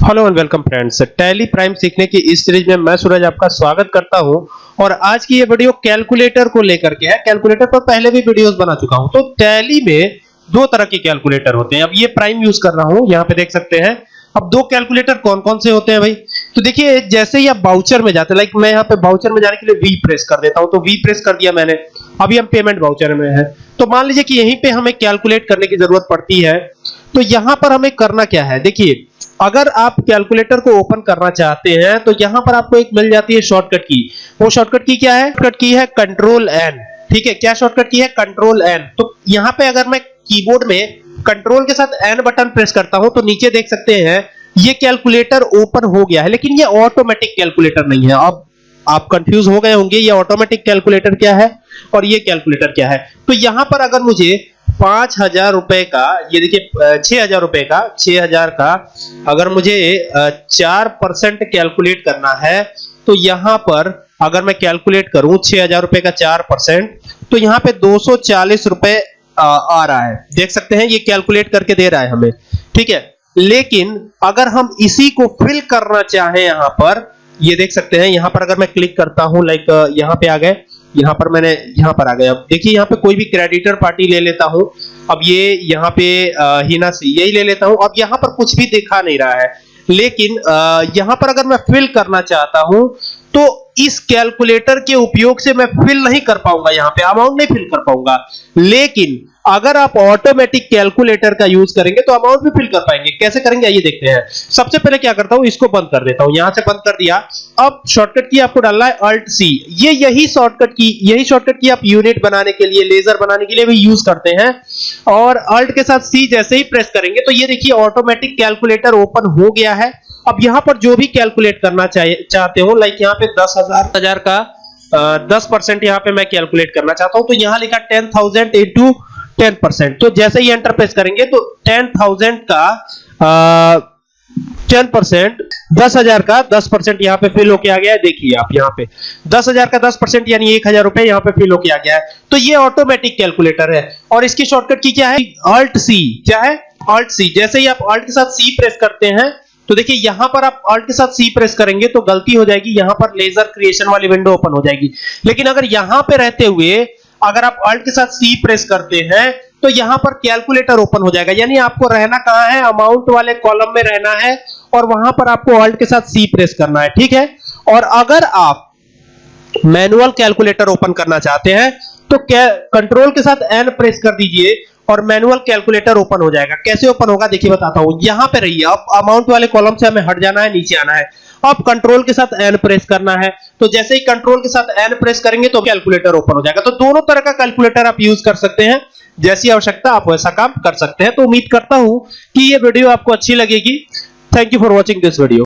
Hello and welcome friends Tally Prime सीखने की इस सीरीज़ में मैं सूरज आपका स्वागत करता हूँ। और आज की ये वीडियो कैलकुलेटर को लेकर के है। कैलकुलेटर पर पहले भी वीडियोस बना चुका हूँ। तो टैली में दो तरह के कैलकुलेटर होते हैं। अब ये प्राइम यूज़ कर रहा हूँ। यहाँ पे देख सकते हैं। अब दो कैलकुलेटर कौन कौन से होते हैं भाई? तो देखिए, जैसे ही आप बाउचर में जाते लाइक मैं यहाँ पे बाउचर में जाने के लिए वी प्रेस कर देता हूँ। तो वी प्रेस कर दिया मैंने। अभी हम पेमेंट बाउचर में है। तो मान लीजिए कि यहीं पे हमें कैलकुलेट करने की ज़रूरत पड़ती है। तो यहाँ पर हमें करना क्या है? देखिए अगर आप कैलकुलेटर को ओपन करना चाहते हैं तो यहाँ पर आपको एक मिल जाती है शॉर्टकट की वो शॉर्टकट की क्या है? शॉर्टकट की है कंट्रोल एन ठीक है? क्या शॉर्टकट की है? कंट्रोल एन तो यहाँ पे अगर मैं कीबोर्ड में कंट्रोल के साथ एन बटन प्रेस करता हूँ तो नीचे देख सकते हैं, ये कैलकुलेटर ओपन हो गया है, लेकिन ये ऑटोमेटिक कैलकुलेटर नहीं है। अब आप कंफ्यूज हो गए होंगे, ये ऑटोमेटिक कैलकुलेटर क्या है और ये कैलकुलेटर क्या है। तो यहाँ पर अगर मुझे पाँच हज़ार रुपए का, ये देखिए छह हज़ार रुपए का, छह हज़ार का अगर मुझे चार परसेंट कैलकुलेट करना है तो यहाँ पर अगर मैं कैलकुलेट करूँ छह हज़ार रुपए का चार परसेंट तो यहाँ पे दो सौ चालीस रुपए आ रहा है। देख सकते हैं, ये कैलकुलेट करके दे रहा है हमें। ठीक है? लेकिन अगर हम इसी को फिल करना चाहें यहाँ पर, ये देख सकते हैं, यहाँ पर अगर मैं क्लिक करता हूँ, लाइक यहाँ पे आ गए यहाँ पर मैंने, यहाँ पर आ गया। अब देखिए, यहाँ पे कोई भी क्रेडिटर पार्टी ले लेता हूँ, अब ये यहाँ पे हिना से यही ले लेता हूँ। अब यहाँ पर कुछ भी दिखा नहीं रहा है। लेकिन यहाँ पर अगर मैं फिल करना चाहता हूँ तो इस कैलकुलेटर के उपयोग से मैं फिल नहीं कर पाऊँगा यहाँ पे। अमाउंट नहीं फिल कर पाऊँगा। लेकिन अगर आप ऑटोमेटिक कैलकुलेटर का यूज़ करेंगे तो अमाउंट भी फिल कर पाएँगे। कैसे करेंगे? आइए देखते हैं। सबसे पहले क्या करता हूँ? इसको बंद कर देता हूँ। यहाँ से बंद कर दिया। अब शॉर्टकट की आपको डालना है अल्ट सी ये यही शॉर्टकट की, यही शॉर्टकट की आप यूनिट बनाने के लिए लेजर बनाने के लिए भी यूज़ करते हैं। और अल्ट के साथ सी जैसे ही प्रेस करेंगे तो ये देखिए ऑटोमेटिक कैलकुलेटर ओपन हो गया है। अब यहाँ पर जो भी कैलकुलेट करना चाहते हो लाइक यहाँ पे दस हज़ार हज़ार का दस परसेंट यहाँ पे मैं कैलकुलेट करना चाहता हूँ। तो यहाँ लिखा ten thousand into ten percent तो जैसे ही एंटर प्रेस करेंगे तो टेन थाउज़ेंड का टेन परसेंट दस हज़ार का दस परसेंट यहाँ पे फिल होके आ गया है। देखिए आप यहाँ पे, दस हज़ार का दस परसेंट यानी एक हज़ार रुपए यहाँ पे फिल होके आ गया है। तो ये ऑटोमेटिक कैलकुलेटर है। और इसकी शॉर्टकट की क्या है? अल्ट सी क्या है? अल्ट सी जैसे ही आप अल्ट के साथ सी प्रेस करते हैं तो देखिए यहाँ पर आप अल्ट के साथ सी प्रेस करेंगे तो गलती हो जाएगी। यहाँ पर लेजर क्रिएशन वाली विंडो ओपन हो जाएगी। लेकिन अगर यहाँ पे रहते हुए अगर आप अल्ट के साथ सी प्रेस करते हैं तो यहाँ पर कैलकुलेटर ओपन हो जाएगा। यानी आपको रहना कहाँ है? अमाउंट वाले कॉलम में रहना है और वहाँ पर आपको अल्ट के साथ सी प्रेस करना है, ठीक है? और अगर आप मैनुअल कैलकुलेटर ओपन करना चाहते हैं तो कंट्रोल के साथ एन प्रेस कर दीजिए और मैनुअल कैलकुलेटर ओपन हो जाएगा। कैसे ओपन होगा? देखिए, बताता हूँ। यहाँ पे रहिए अब अमाउंट वाले कॉलम से हमें हट जाना है, नीचे आना है। अब कंट्रोल के साथ एन प्रेस करना है। तो जैसे ही कंट्रोल के साथ एन प्रेस करेंगे तो कैलकुलेटर ओपन हो जाएगा। तो दोनों तरह का कैलकुलेटर आप यूज़ कर सकते हैं। जैसी आवश्यकता आप वैसा काम कर सकते हैं। तो उम्मीद करता हूँ कि यह वीडियो आपको अच्छी लगेगी। Thank you for watching this video